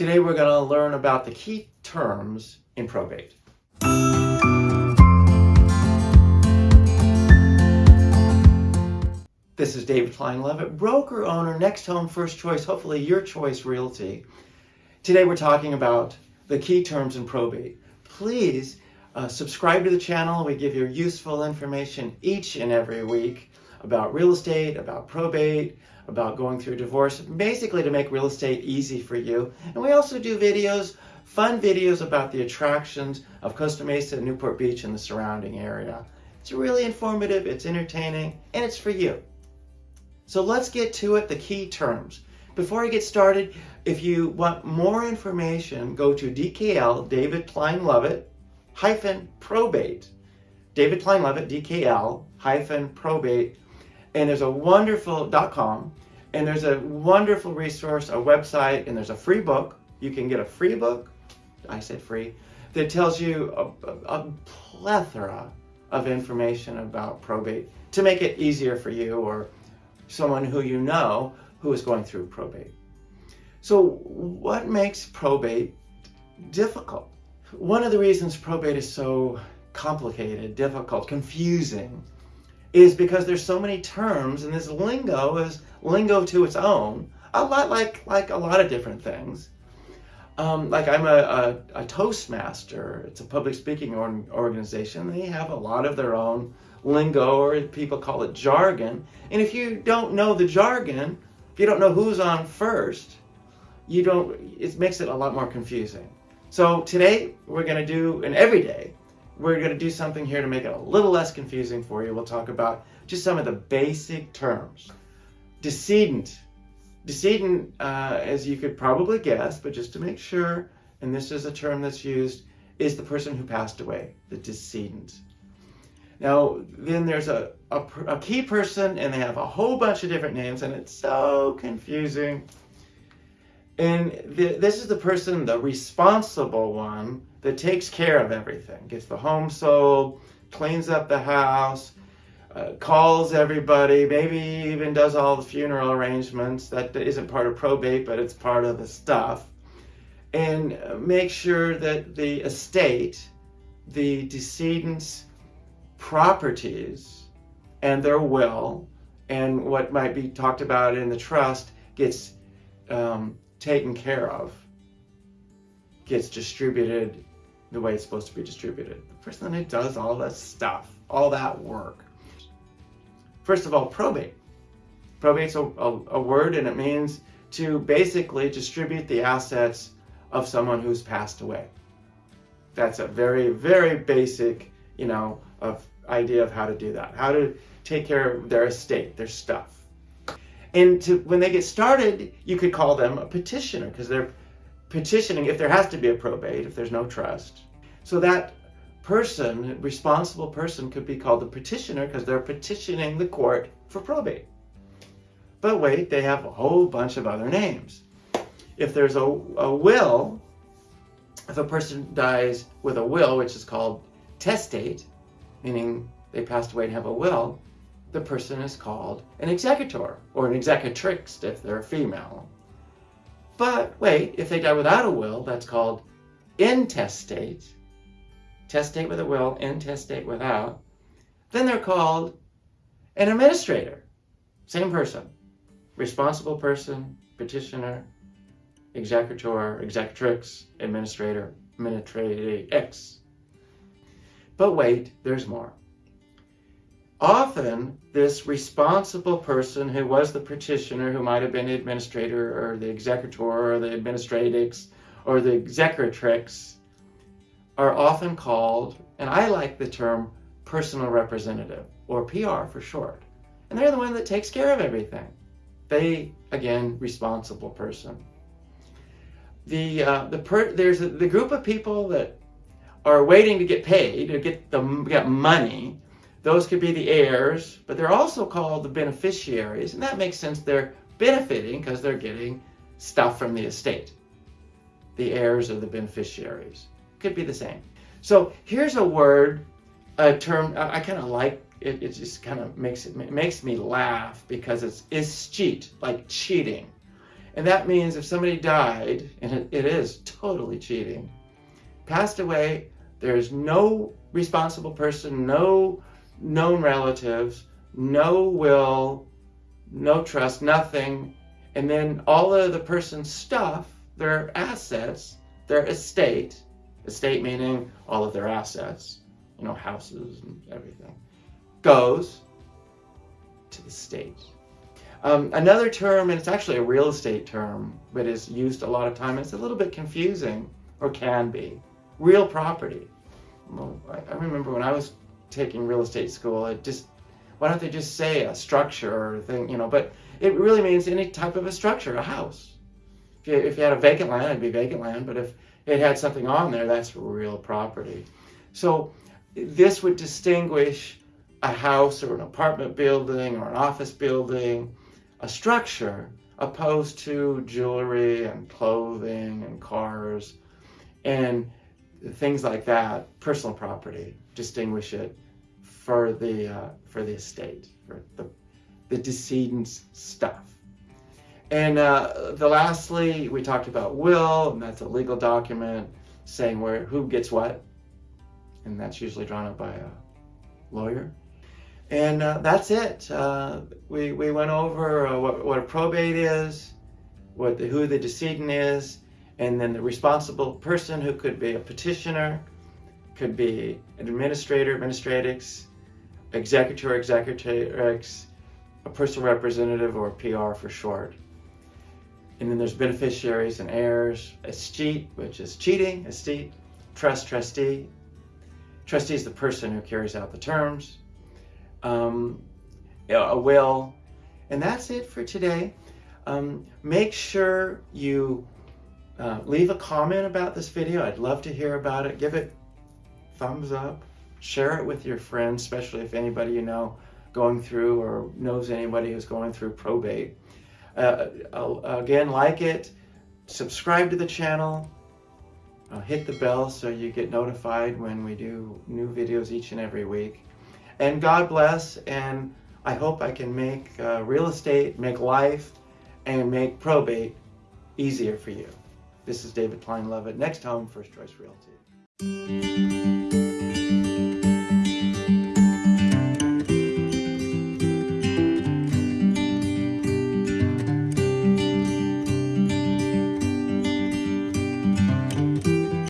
Today we're going to learn about the key terms in probate. This is David Klein Lovett, broker owner, next home, first choice, hopefully your choice realty. Today we're talking about the key terms in probate. Please uh, subscribe to the channel. We give you useful information each and every week about real estate, about probate, about going through divorce, basically to make real estate easy for you. And we also do videos, fun videos about the attractions of Costa Mesa, and Newport Beach, and the surrounding area. It's really informative, it's entertaining, and it's for you. So let's get to it, the key terms. Before I get started, if you want more information, go to DKL, David Klein Lovett, hyphen probate. David Klein Lovett, DKL, hyphen probate. And there's a wonderful, .com, and there's a wonderful resource, a website, and there's a free book. You can get a free book, I said free, that tells you a, a, a plethora of information about probate to make it easier for you or someone who you know who is going through probate. So what makes probate difficult? One of the reasons probate is so complicated, difficult, confusing, is because there's so many terms and this lingo is lingo to its own, a lot like, like a lot of different things. Um, like I'm a, a, a, Toastmaster, it's a public speaking organization. They have a lot of their own lingo or people call it jargon. And if you don't know the jargon, if you don't know who's on first, you don't, it makes it a lot more confusing. So today we're going to do, and every day, we're going to do something here to make it a little less confusing for you. We'll talk about just some of the basic terms. Decedent. Decedent, uh, as you could probably guess, but just to make sure, and this is a term that's used, is the person who passed away, the decedent. Now, then there's a, a, a, key person and they have a whole bunch of different names and it's so confusing. And the, this is the person, the responsible one, that takes care of everything. Gets the home sold, cleans up the house, uh, calls everybody, maybe even does all the funeral arrangements. That isn't part of probate, but it's part of the stuff. And make sure that the estate, the decedent's properties and their will and what might be talked about in the trust gets um, taken care of, gets distributed the way it's supposed to be distributed. The person that does all that stuff, all that work. First of all, probate. Probate's a, a, a word and it means to basically distribute the assets of someone who's passed away. That's a very, very basic, you know, of idea of how to do that, how to take care of their estate, their stuff. And to, when they get started, you could call them a petitioner because they're petitioning if there has to be a probate, if there's no trust. So that person, responsible person, could be called the petitioner because they're petitioning the court for probate. But wait, they have a whole bunch of other names. If there's a, a will, if a person dies with a will, which is called testate, meaning they passed away and have a will, the person is called an executor or an executrix if they're a female. But wait, if they die without a will, that's called intestate. Testate with a will, intestate without. Then they're called an administrator. Same person. Responsible person, petitioner, executor, executrix, administrator, administratrix. But wait, there's more. Often, this responsible person who was the petitioner, who might have been the administrator or the executor or the administratrix or the executrix, are often called, and I like the term personal representative, or PR for short. And they're the one that takes care of everything. They, again, responsible person. The, uh, the per there's a, the group of people that are waiting to get paid, to get, the, get money, those could be the heirs, but they're also called the beneficiaries, and that makes sense. They're benefiting because they're getting stuff from the estate. The heirs are the beneficiaries. Could be the same. So here's a word, a term, I, I kind of like it, it just kind of makes it, it makes me laugh because it's escheat, like cheating. And that means if somebody died, and it, it is totally cheating, passed away, there's no responsible person, no known relatives, no will, no trust, nothing. And then all of the person's stuff, their assets, their estate, estate meaning all of their assets, you know, houses and everything, goes to the state. Um, another term, and it's actually a real estate term, but is used a lot of time. It's a little bit confusing, or can be. Real property. Well, I, I remember when I was taking real estate school, it just why don't they just say a structure or thing, you know? But it really means any type of a structure, a house. If you, if you had a vacant land, it'd be vacant land. But if it had something on there, that's real property. So this would distinguish a house or an apartment building or an office building, a structure, opposed to jewelry and clothing and cars and things like that, personal property, distinguish it for the uh, for the estate, for the the decedent's stuff. And uh, the lastly, we talked about will, and that's a legal document saying where who gets what, and that's usually drawn up by a lawyer. And uh, that's it. Uh, we, we went over uh, what, what a probate is, what the, who the decedent is, and then the responsible person who could be a petitioner, could be an administrator, administratrix, executor, executrix, a personal representative, or PR for short. And then there's beneficiaries and heirs, escheat, which is cheating, estate, trust, trustee. Trustee is the person who carries out the terms um, a will. And that's it for today. Um, make sure you uh, leave a comment about this video. I'd love to hear about it. Give it thumbs up. Share it with your friends, especially if anybody you know going through or knows anybody who's going through probate. Uh, again, like it, subscribe to the channel, uh, hit the bell so you get notified when we do new videos each and every week. And God bless, and I hope I can make uh, real estate, make life, and make probate easier for you. This is David Klein Lovett, Next Home First Choice Realty.